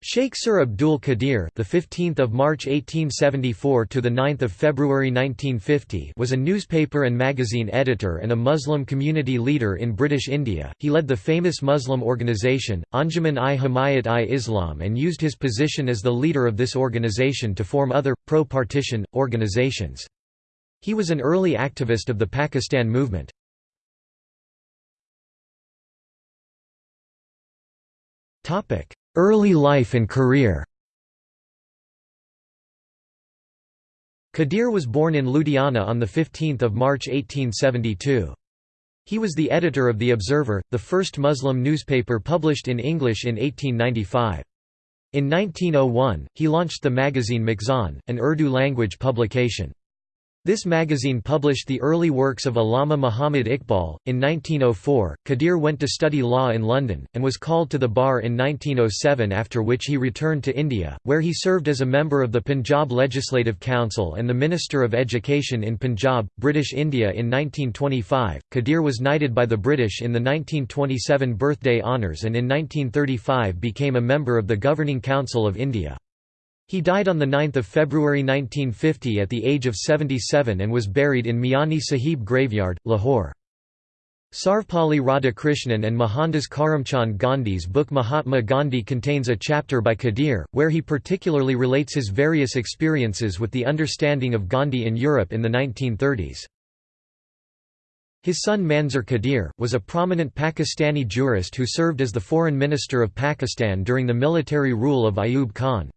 Sheikh Sir Abdul Qadir, the 15th of March 1874 to the 9th of February 1950, was a newspaper and magazine editor and a Muslim community leader in British India. He led the famous Muslim organisation Anjuman-i-Himayat-i-Islam and used his position as the leader of this organisation to form other pro-partition organisations. He was an early activist of the Pakistan movement. Topic: Early life and career Qadir was born in Ludhiana on 15 March 1872. He was the editor of The Observer, the first Muslim newspaper published in English in 1895. In 1901, he launched the magazine Mizan, an Urdu-language publication. This magazine published the early works of Allama Muhammad Iqbal. In 1904, Qadir went to study law in London, and was called to the bar in 1907 after which he returned to India, where he served as a member of the Punjab Legislative Council and the Minister of Education in Punjab, British India in 1925. Qadir was knighted by the British in the 1927 Birthday Honours and in 1935 became a member of the Governing Council of India. He died on 9 February 1950 at the age of 77 and was buried in Miani Sahib graveyard, Lahore. Sarvepalli Radhakrishnan and Mohandas Karamchand Gandhi's book Mahatma Gandhi contains a chapter by Qadir, where he particularly relates his various experiences with the understanding of Gandhi in Europe in the 1930s. His son Manzoor Qadir, was a prominent Pakistani jurist who served as the foreign minister of Pakistan during the military rule of Ayub Khan.